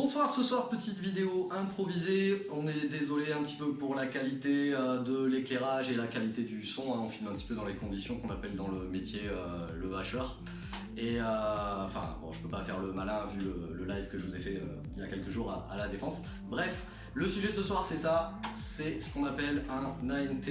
Bonsoir, ce soir petite vidéo improvisée, on est désolé un petit peu pour la qualité euh, de l'éclairage et la qualité du son, hein. on filme un petit peu dans les conditions qu'on appelle dans le métier euh, le hacheur. Et euh, enfin bon je peux pas faire le malin vu le, live que je vous ai fait il y a quelques jours à, la défense. Bref, le sujet de ce soir c'est ça, c'est ce qu'on appelle un ANT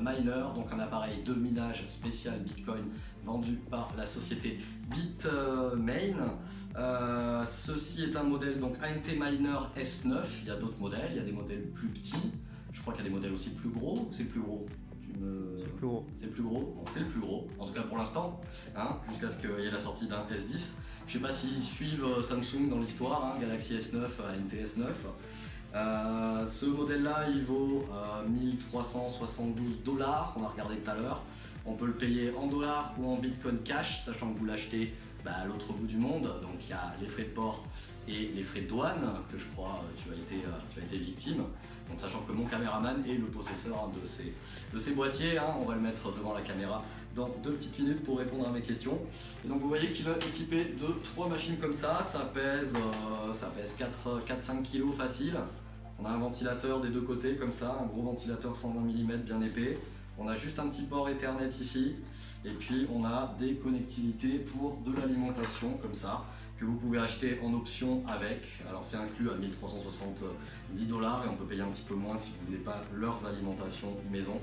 miner, donc un appareil de minage spécial Bitcoin vendu par la société Bitmain. Euh, ceci est un modèle donc ANT Miner S9, il y a d'autres modèles, il y a des modèles plus petits, je crois qu'il y a des modèles aussi plus gros, c'est plus gros? C'est le plus gros. C'est le plus gros, c'est le plus gros, en tout cas pour l'instant, hein, jusqu'à ce qu'il y ait la sortie d'un S10. Je sais pas s'ils suivent euh, Samsung dans l'histoire, hein, Galaxy S9, ANT S9. Euh, ce modèle là il vaut 1372 dollars, on a regardé tout à l'heure. On peut le payer en dollars ou en bitcoin cash, sachant que vous l'achetez bah, à l'autre bout du monde. Donc il y a les frais de port et les frais de douane, que je crois euh, tu as été, euh, tu as été victime. Donc sachant que mon caméraman est le possesseur de ces, de ces boîtiers, hein. on va le mettre devant la caméra dans deux petites minutes pour répondre à mes questions. Et donc vous voyez qu'il est équipé de trois machines comme ça, ça pèse, euh, ça pèse 4-5 kg facile. On a un ventilateur des deux côtés comme ça, un gros ventilateur 120 mm bien épais. On a juste un petit port Ethernet ici et puis on a des connectivités pour de l'alimentation comme ça que vous pouvez acheter en option avec. Alors c'est inclus à 1370 dollars et on peut payer un petit peu moins si vous voulez pas leurs alimentations maison.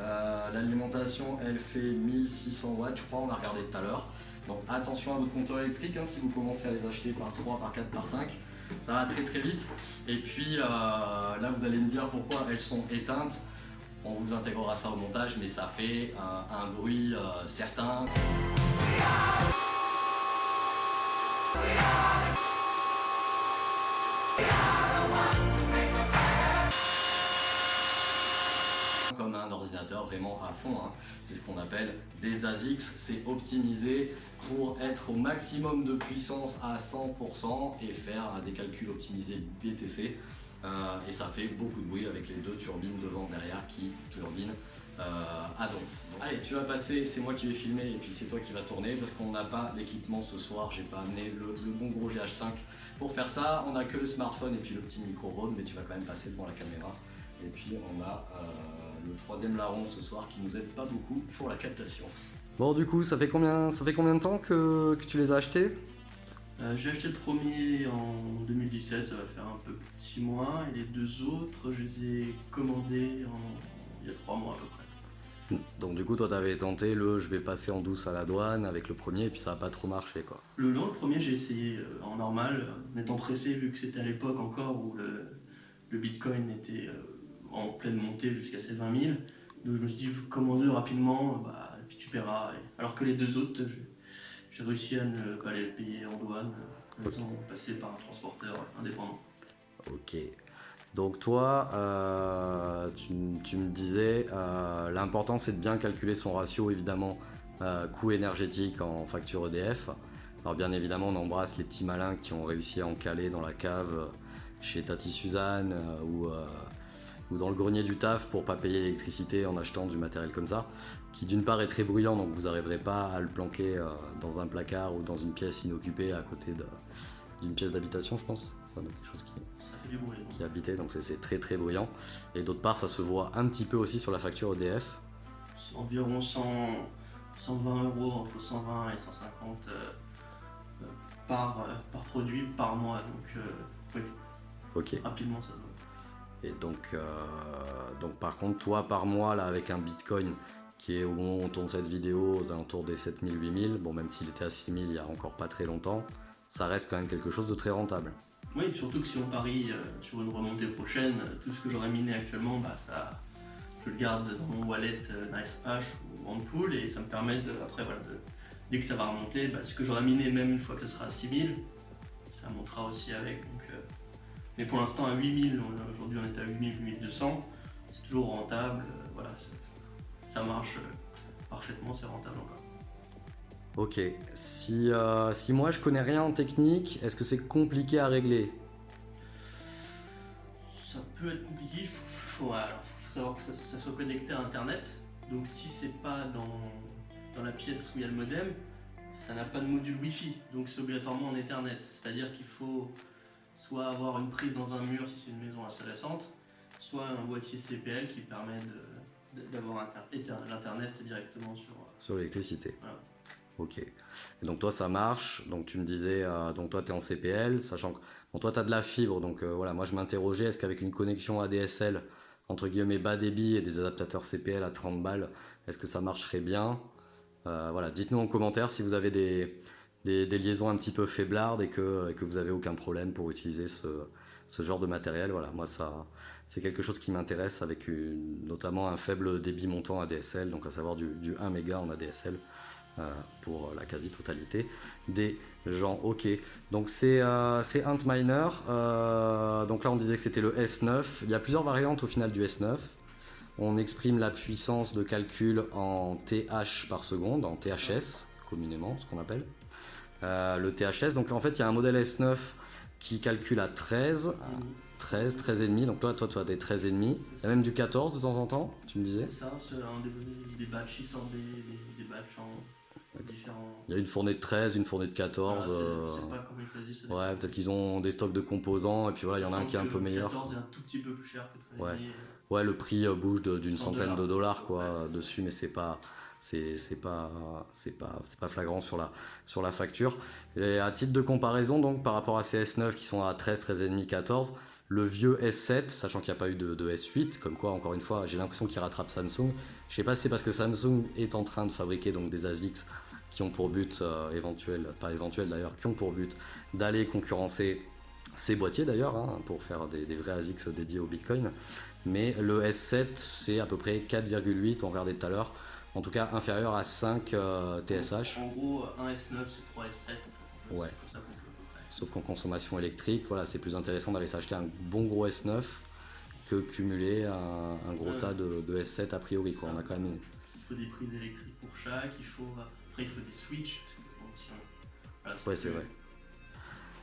Euh, l'alimentation elle fait 1600 watts je crois, on a regardé tout à l'heure. Donc attention à votre compteur électrique hein, si vous commencez à les acheter par 3, par 4, par 5 ça va très très vite et puis euh, là vous allez me dire pourquoi elles sont éteintes on vous intégrera ça au montage, mais ça fait un, bruit euh, certain. Vraiment à fond. Hein. C'est ce qu'on appelle des ASICS, c'est optimisé pour être au maximum de puissance à 100% et faire des calculs optimisés BTC. Euh, et ça fait beaucoup de bruit avec les deux turbines devant derrière qui turbinent euh, à donf. allez, tu vas passer, c'est moi qui vais filmer et puis c'est toi qui vas tourner parce qu'on n'a pas d'équipement ce soir, j'ai pas amené le, bon gros GH5 pour faire ça. On a que le smartphone et puis le petit micro Rode, mais tu vas quand même passer devant la caméra. Et puis on a euh, le troisième larron ce soir qui nous aide pas beaucoup pour la captation. Bon du coup, ça fait combien, ça fait combien de temps que, que tu les as achetés? Euh, j'ai acheté le premier en 2017, ça va faire un peu plus de 6 mois, et les deux autres, je les ai commandés il y a 3 mois à peu près. Donc du coup, toi, t'avais tenté le je vais passer en douce à la douane avec le premier, et puis ça n'a pas trop marché, quoi. Le, non, le premier, j'ai essayé euh, en normal, en étant pressé, vu que c'était à l'époque encore où le, Bitcoin était euh, en pleine montée jusqu'à ses 20 000. Donc je me suis dit, commande rapidement, bah, et puis tu paieras. Alors que les deux autres, j'ai réussi à ne pas les payer en douane, sans passer par un transporteur indépendant. Ok. Donc toi, euh, tu, me disais, euh, l'important c'est de bien calculer son ratio évidemment euh, coût énergétique en facture EDF. Alors bien évidemment on embrasse les petits malins qui ont réussi à en caler dans la cave chez Tati Suzanne ou ou dans le grenier du taf pour pas payer l'électricité en achetant du matériel comme ça, qui d'une part est très bruyant, donc vous n'arriverez pas à le planquer euh, dans un placard ou dans une pièce inoccupée à côté d'une pièce d'habitation, je pense. quelque chose qui, ça fait du bruit, qui est habité, donc c'est très très bruyant. Et d'autre part, ça se voit un petit peu aussi sur la facture EDF. Environ 100, 120 euros, entre 120 et 150 euh, euh, par, par produit par mois, donc oui. Ok. Rapidement, ça se voit. Et donc, euh, donc par contre, toi par mois, là, avec un Bitcoin qui est au moment où on tourne cette vidéo aux alentours des 7000, 8000, bon même s'il était à 6000 il y a encore pas très longtemps, ça reste quand même quelque chose de très rentable. Oui, surtout que si on parie euh, sur une remontée prochaine, tout ce que j'aurais miné actuellement, bah, ça, je le garde dans mon wallet euh, NiceHash ou OnePool et ça me permet de, après, voilà, dès que ça va remonter, bah, ce que j'aurais miné même une fois que ce sera à 6000, ça montera aussi avec. Mais pour l'instant, à 8000, aujourd'hui on est à 8000, 8200, c'est toujours rentable, euh, voilà, ça marche euh, parfaitement, c'est rentable encore. Ok, si, euh, si moi je connais rien en technique, est-ce que c'est compliqué à régler? Ça peut être compliqué, il faut, savoir que ça, soit connecté à internet, donc si c'est pas dans, dans la pièce où il y a le modem, ça n'a pas de module Wi-Fi, donc c'est obligatoirement en Ethernet, c'est-à-dire qu'il faut soit avoir une prise dans un mur si c'est une maison assez récente, soit un boîtier CPL qui permet d'avoir l'internet directement sur. euh, Sur l'électricité. Voilà. Ok. Et donc toi ça marche. Donc tu me disais, euh, donc toi tu es en CPL, sachant que bon, toi tu as de la fibre. Donc euh, voilà, moi je m'interrogeais, est-ce qu'avec une connexion ADSL, entre guillemets bas débit et des adaptateurs CPL à 30 balles, est-ce que ça marcherait bien? Euh, Voilà, dites-nous en commentaire si vous avez des, des, liaisons un petit peu faiblardes et que, vous avez aucun problème pour utiliser ce, genre de matériel. Voilà, moi ça c'est quelque chose qui m'intéresse avec notamment un faible débit montant ADSL, donc à savoir du, du 1 méga en ADSL euh, pour la quasi-totalité des gens. Ok, donc c'est euh, Antminer. Euh, donc là on disait que c'était le S9. Il y a plusieurs variantes au final du S9. On exprime la puissance de calcul en TH par seconde, en THS communément, ce qu'on appelle. Euh, le THS, donc en fait il y a un modèle S9 qui calcule à 13, 13, 13 et demi. Donc toi, toi, tu as des 13 et demi. Il y a même du 14 de temps en temps, tu me disais. C'est ça, c'est un des, des batchs, ils sortent des, des, des batchs en différents. Il y a une fournée de 13, une fournée de 14. Voilà, euh, pas ils Ouais, peut-être qu'ils ont des stocks de composants et puis voilà, il y en a un qui est un peu le meilleur. 14 est un tout petit peu plus cher que Ouais. 13,5. Ouais, le prix euh, bouge d'une 100 centaine de dollars quoi Ouais, ça. dessus, mais c'est pas c'est pas pas pas flagrant sur la sur la facture. Et à titre de comparaison donc par rapport à ces S9 qui sont à 13, 13 et demi, 14, le vieux S7, sachant qu'il n'y a pas eu de, de S8, comme quoi encore une fois, j'ai l'impression qu'il rattrape Samsung. Je sais pas si c'est parce que Samsung est en train de fabriquer donc des ASICs qui ont pour but euh, éventuel, pas éventuel d'ailleurs, qui ont pour but d'aller concurrencer ces boîtiers d'ailleurs, hein, pour faire des, des vrais ASICs dédiés au Bitcoin. Mais le S7, c'est à peu près 4,8, on regardait tout à l'heure, en tout cas inférieur à 5 euh, TSH, En gros, un S9 c'est 3 S7. Ouais. Ça sauf qu'en consommation électrique, voilà, c'est plus intéressant d'aller s'acheter un bon gros S9 que cumuler un, un gros Ouais. tas de, de S7 a priori. Quoi. On a quand même une- Il faut des prises électriques pour chaque, il faut, après il faut des switches. Voilà, Ouais, c'est vrai.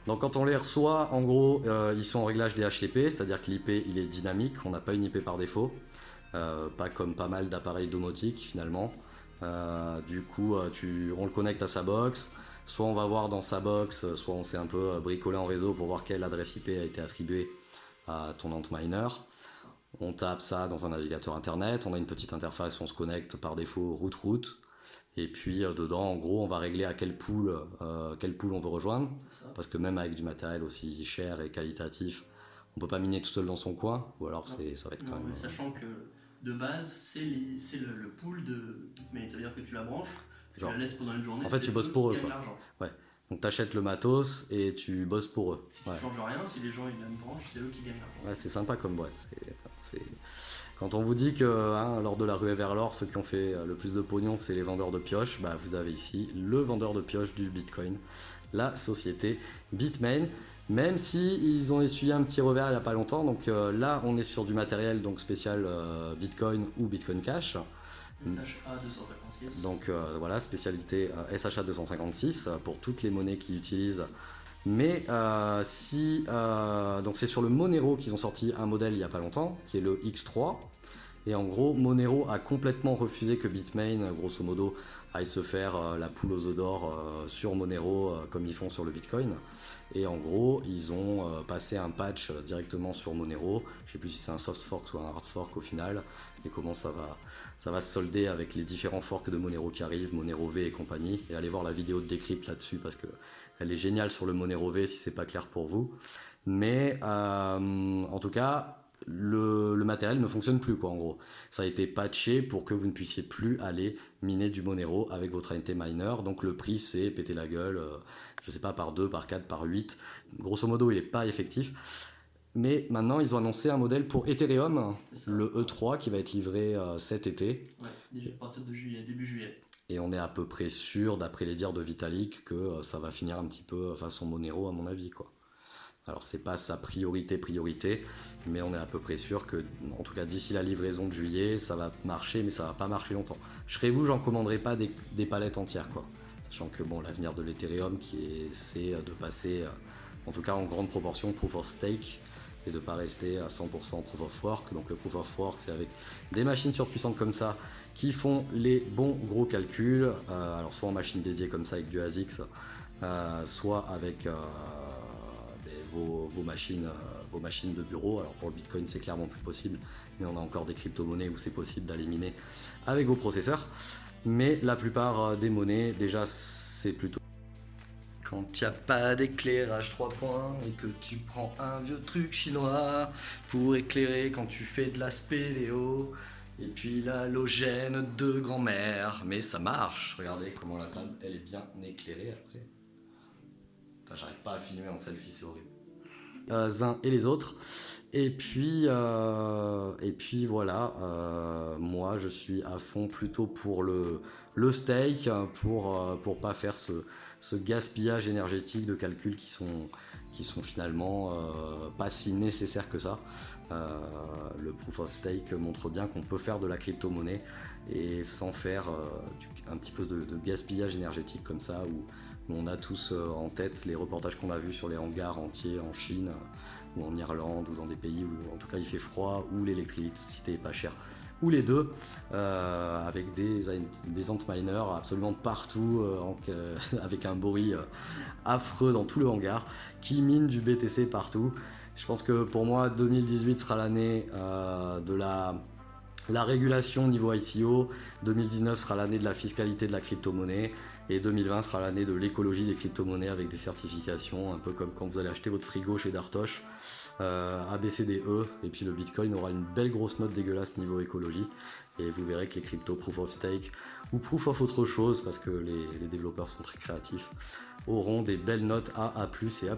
Donc quand on les reçoit, en gros, euh, ils sont en réglage DHCP, c'est-à-dire que l'IP il est dynamique, on n'a pas une IP par défaut, pas comme pas mal d'appareils domotiques finalement. Euh, du coup, euh, tu, on le connecte à sa box, soit on va voir dans sa box, euh, soit on s'est un peu euh, bricolé en réseau pour voir quelle adresse IP a été attribuée à ton Antminer. On tape ça dans un navigateur internet, on a une petite interface où on se connecte par défaut route-route. Et puis euh, dedans, en gros, on va régler à quel pool, euh, pool on veut rejoindre. Parce que même avec du matériel aussi cher et qualitatif, on peut pas miner tout seul dans son coin. Ou alors c'est, ça va être quand Non, même. mais sachant que de base, c'est le, le pool de mais Ça veut dire que tu la branches, tu Genre. la laisses pendant une journée. En fait, tu bosses pour eux, quoi. l'argent. Donc t'achètes le matos et tu bosses pour eux. Si Ouais. tu changes rien, si les gens ils la branchent, c'est eux qui gagnent l'argent. Ouais, c'est sympa comme boîte. C'est, Quand on vous dit que hein, lors de la ruée vers l'or, ceux qui ont fait euh, le plus de pognon, c'est les vendeurs de pioches, bah, vous avez ici le vendeur de pioches du Bitcoin, la société Bitmain. Même si ils ont essuyé un petit revers il n'y a pas longtemps, donc euh, là on est sur du matériel donc spécial euh, Bitcoin ou Bitcoin Cash. SHA 256. Donc euh, voilà, spécialité SHA 256 euh, pour toutes les monnaies qu'ils utilisent. Mais si donc c'est sur le Monero qu'ils ont sorti un modèle il y a pas longtemps, qui est le X3. Et en gros, Monero a complètement refusé que Bitmain, grosso modo, aille se faire euh, la poule aux œufs d'or euh, sur Monero euh, comme ils font sur le Bitcoin. Et en gros, ils ont passé un patch directement sur Monero. Je sais plus si c'est un soft fork ou un hard fork au final, et comment ça va, ça va se solder avec les différents forks de Monero qui arrivent, Monero V et compagnie. Et allez voir la vidéo de décrypte là-dessus parce que elle est géniale sur le Monero V si c'est pas clair pour vous. Mais en tout cas, le, le matériel ne fonctionne plus quoi en gros. Ça a été patché pour que vous ne puissiez plus aller miner du Monero avec votre ANT miner. Donc le prix c'est péter la gueule, euh, je sais pas, par 2, par 4, par 8. Grosso modo il n'est pas effectif. Mais maintenant ils ont annoncé un modèle pour Ethereum, le E3 qui va être livré euh, cet été. Ouais, à partir de juillet, début juillet. Et on est à peu près sûr, d'après les dires de Vitalik, que euh, ça va finir un petit peu façon Monero, à mon avis. Quoi. Alors, c'est pas sa priorité, priorité, mais on est à peu près sûr que, en tout cas, d'ici la livraison de juillet, ça va marcher, mais ça va pas marcher longtemps. Je serais vous, j'en commanderai pas des, palettes entières, quoi. Sachant que, bon, l'avenir de l'Ethereum, qui est, c'est de passer, euh, en tout cas en grande proportion, proof of stake, et de pas rester à 100% proof of work. Donc, le proof of work, c'est avec des machines surpuissantes comme ça, qui font les bons gros calculs, euh, alors soit en machine dédiée comme ça avec du ASICS, euh, soit avec vos, machines, euh, vos machines de bureau. Alors pour le Bitcoin, c'est clairement plus possible, mais on a encore des crypto-monnaies où c'est possible d'aller miner avec vos processeurs. Mais la plupart euh, des monnaies, déjà, c'est plutôt quand il n'y a pas d'éclairage 3 points et que tu prends un vieux truc chinois pour éclairer quand tu fais de la spéléo. Et puis l'halogène de grand-mère. Mais ça marche. Regardez comment la table, elle est bien éclairée après. J'arrive pas à filmer en selfie, c'est horrible. Les uns et les autres. Et puis, euh, et puis voilà, euh, moi je suis à fond plutôt pour le, le steak, pour, euh, pour pas faire ce, ce gaspillage énergétique de calculs qui sont, qui sont finalement euh, pas si nécessaires que ça. Euh, le proof of stake montre bien qu'on peut faire de la crypto-monnaie et sans faire euh, un petit peu de, gaspillage énergétique comme ça, on a tous euh, en tête les reportages qu'on a vus sur les hangars entiers en Chine ou en Irlande ou dans des pays où en tout cas il fait froid, où l'électricité est pas chère, ou les deux, euh, avec des, des antminers absolument partout, euh, avec un bruit affreux dans tout le hangar, qui mine du BTC partout. Je pense que pour moi, 2018 sera l'année de la, la régulation niveau ICO, 2019 sera l'année de la fiscalité de la crypto-monnaie, et 2020 sera l'année de l'écologie des crypto-monnaies avec des certifications, un peu comme quand vous allez acheter votre frigo chez Dartoche, euh, ABCDE, et puis le Bitcoin aura une belle grosse note dégueulasse niveau écologie, et vous verrez que les cryptos Proof of Stake ou Proof of autre chose, parce que les, les développeurs sont très créatifs, auront des belles notes A, A+, et A+++.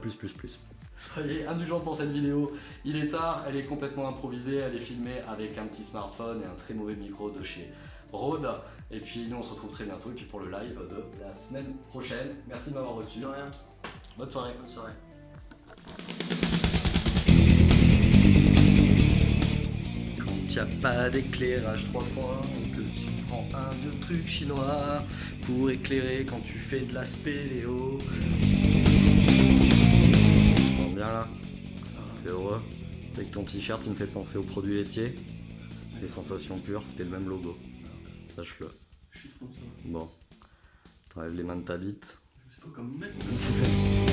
Soyez indulgents pour cette vidéo, il est tard, elle est complètement improvisée, elle est filmée avec un petit smartphone et un très mauvais micro de chez Rode. Et puis nous on se retrouve très bientôt et puis pour le live de la semaine prochaine. Merci de m'avoir reçu. De rien. Bonne soirée. Bonne soirée. Quand il n'y a pas d'éclairage 3 points et que tu prends un vieux truc chinois pour éclairer quand tu fais de la spéléo. Avec ton t-shirt, il me fait penser aux produits laitiers. Les sensations pures, c'était le même logo. Sache-le. Je suis sponsor. Bon. T'enlèves les mains de ta bite. Je sais pas comment mettre.